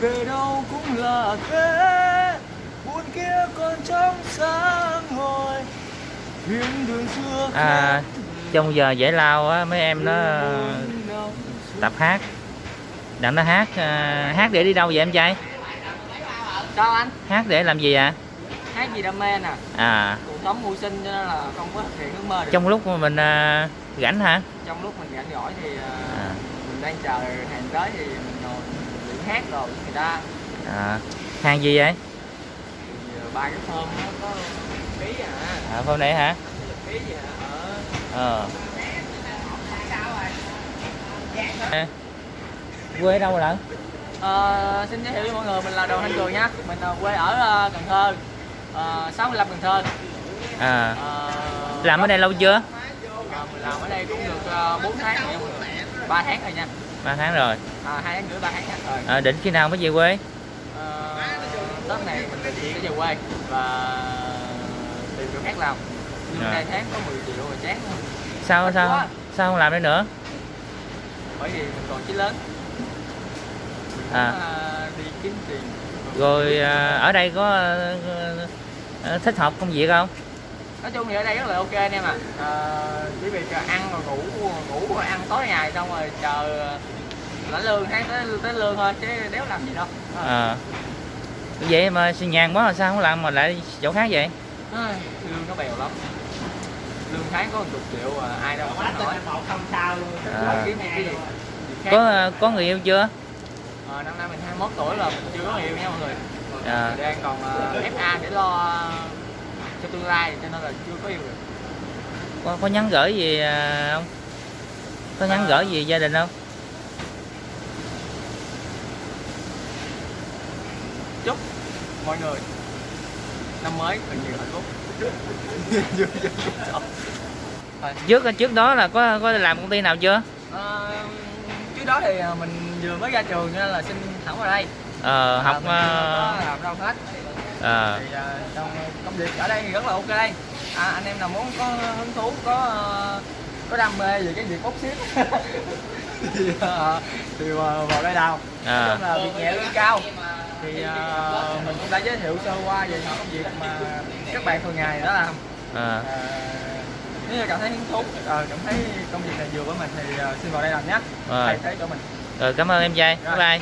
về đâu cũng là thế. Buồn kia còn trong sáng hồi. Thuyền đường xưa à, trong giờ giải lao á mấy em nó tập hát. Đặng nó hát à, hát để đi đâu vậy em trai? Sao anh? Hát để làm gì ạ hát gì đam mê nè? À. Cuộc sống mưu sinh cho nên là không có thực hiện ước mơ được. Trong lúc mà mình à, rảnh hả? Trong lúc mình rảnh rỗi thì à, à, mình đang chờ hàng tới thì mình ngồi hát rồi người ta à, hàng gì vậy? Thì à, ba cái phơm nó có ký à. À, hôm nay hả? Ký gì à ở ờ. À. quê đâu lận Ờ, xin giới thiệu với mọi người mình là Đoàn Thanh Cường nhé mình quê ở ờ, Cần Thơ. Uh, 65 Cần Thơ. À. Ờ, làm ở đây lâu chưa? Ờ, mình làm ở đây cũng được uh, 4 tháng rồi người. 3 tháng rồi nha ba tháng rồi. À, 2 tháng rưỡi 3 tháng rồi. À, định khi nào mới về quê? Ờ, Tết này mình định cái về quê và tìm việc khác làm. Nhưng À. tháng có 10 triệu rồi chán sao Mệt sao quá. sao không làm đây nữa? Bởi vì mình còn chí lớn. Mình À. ờ, đi kiếm tiền. Rồi à, ở đây có à, à, thích hợp công việc không nói chung thì ở đây rất là ok anh em ạ. À, chỉ việc là ăn rồi ngủ ngủ ăn tối ngày xong rồi chờ lãnh lương tháng tới tới lương thôi chứ đéo làm gì đâu. À. vậy mà xin nhàn quá là sao không làm mà lại chỗ khác vậy? Ai, lương nó bèo lắm. Lương tháng có một chục triệu à, ai đâu mà nói. Không sao luôn À. kiếm cái gì việc khác. có à, có người yêu chưa? Ờ, năm nay mình 21 tuổi mình chưa có người yêu nha mọi người. À, đang còn ờ, FA để lo cho tương lai cho nên là chưa có yêu được. Có, có nhắn gửi gì à, không? Có nhắn gửi gì gia đình không? Chúc mọi người năm mới thật nhiều hạnh phúc. Trước trước đó là có có làm công ty nào chưa? Ờ, trước đó thì ờ, mình vừa mới ra trường nên là xin thẳng vào đây. Ờ, học À, mình à, có làm đâu hết à, thì trong công việc ở đây thì rất là ok à, anh em nào muốn có hứng thú có ờ, có đam mê về cái việc bốc xếp. Thì ờ, thì vào đây đào. Nói à, chung là việc nhẹ lương cao. Thì ờ, mình cũng đã giới thiệu sơ qua về những công việc mà các bạn thường ngày đã làm. À. Ờ, nếu như cảm thấy hứng thú ờ, cảm thấy công việc này vừa với mình thì ờ, xin vào đây làm nhé. Rồi. thay thế cho mình. Rồi cảm ơn em trai bye bye